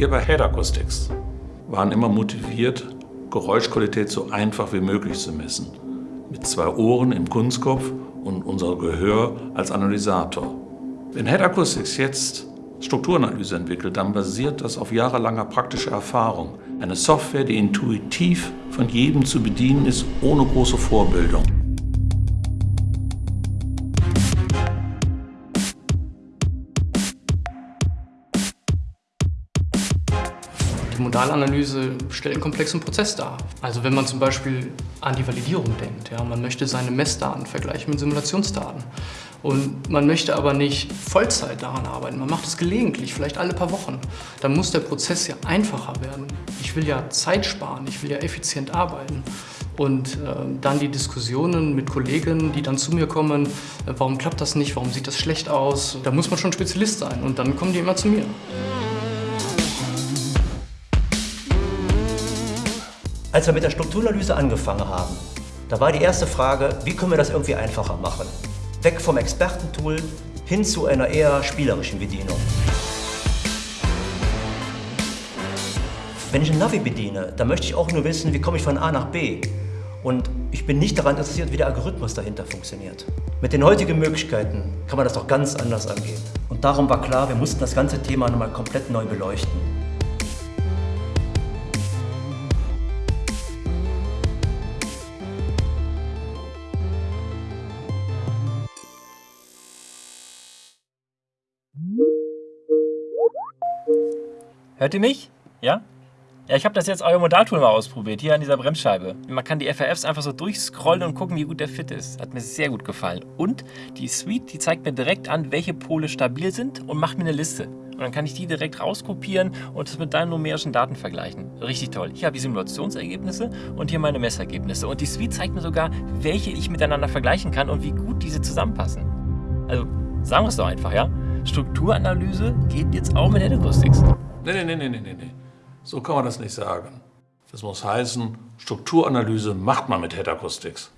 Wir bei Head Acoustics waren immer motiviert, Geräuschqualität so einfach wie möglich zu messen. Mit zwei Ohren im Kunstkopf und unser Gehör als Analysator. Wenn Head Acoustics jetzt Strukturanalyse entwickelt, dann basiert das auf jahrelanger praktischer Erfahrung. Eine Software, die intuitiv von jedem zu bedienen ist, ohne große Vorbildung. Die Modalanalyse stellt einen komplexen Prozess dar. Also wenn man zum Beispiel an die Validierung denkt, ja, man möchte seine Messdaten vergleichen mit Simulationsdaten und man möchte aber nicht Vollzeit daran arbeiten, man macht es gelegentlich, vielleicht alle paar Wochen, dann muss der Prozess ja einfacher werden. Ich will ja Zeit sparen, ich will ja effizient arbeiten. Und äh, dann die Diskussionen mit Kollegen, die dann zu mir kommen, äh, warum klappt das nicht, warum sieht das schlecht aus, da muss man schon Spezialist sein und dann kommen die immer zu mir. Als wir mit der Strukturanalyse angefangen haben, da war die erste Frage, wie können wir das irgendwie einfacher machen? Weg vom Expertentool hin zu einer eher spielerischen Bedienung. Wenn ich ein Navi bediene, dann möchte ich auch nur wissen, wie komme ich von A nach B. Und ich bin nicht daran interessiert, wie der Algorithmus dahinter funktioniert. Mit den heutigen Möglichkeiten kann man das doch ganz anders angehen. Und darum war klar, wir mussten das ganze Thema nochmal komplett neu beleuchten. Hört ihr mich? Ja? Ja, ich habe das jetzt euer Modaltool mal ausprobiert, hier an dieser Bremsscheibe. Man kann die FRFs einfach so durchscrollen und gucken, wie gut der fit ist. Hat mir sehr gut gefallen. Und die Suite, die zeigt mir direkt an, welche Pole stabil sind und macht mir eine Liste. Und dann kann ich die direkt rauskopieren und das mit deinen numerischen Daten vergleichen. Richtig toll. Hier habe ich Simulationsergebnisse und hier meine Messergebnisse. Und die Suite zeigt mir sogar, welche ich miteinander vergleichen kann und wie gut diese zusammenpassen. Also, sagen wir es doch einfach, ja? Strukturanalyse geht jetzt auch mit Head Acoustics. Nee, nee, nee, nee, nee, nee. So kann man das nicht sagen. Das muss heißen, Strukturanalyse macht man mit Head Acoustics.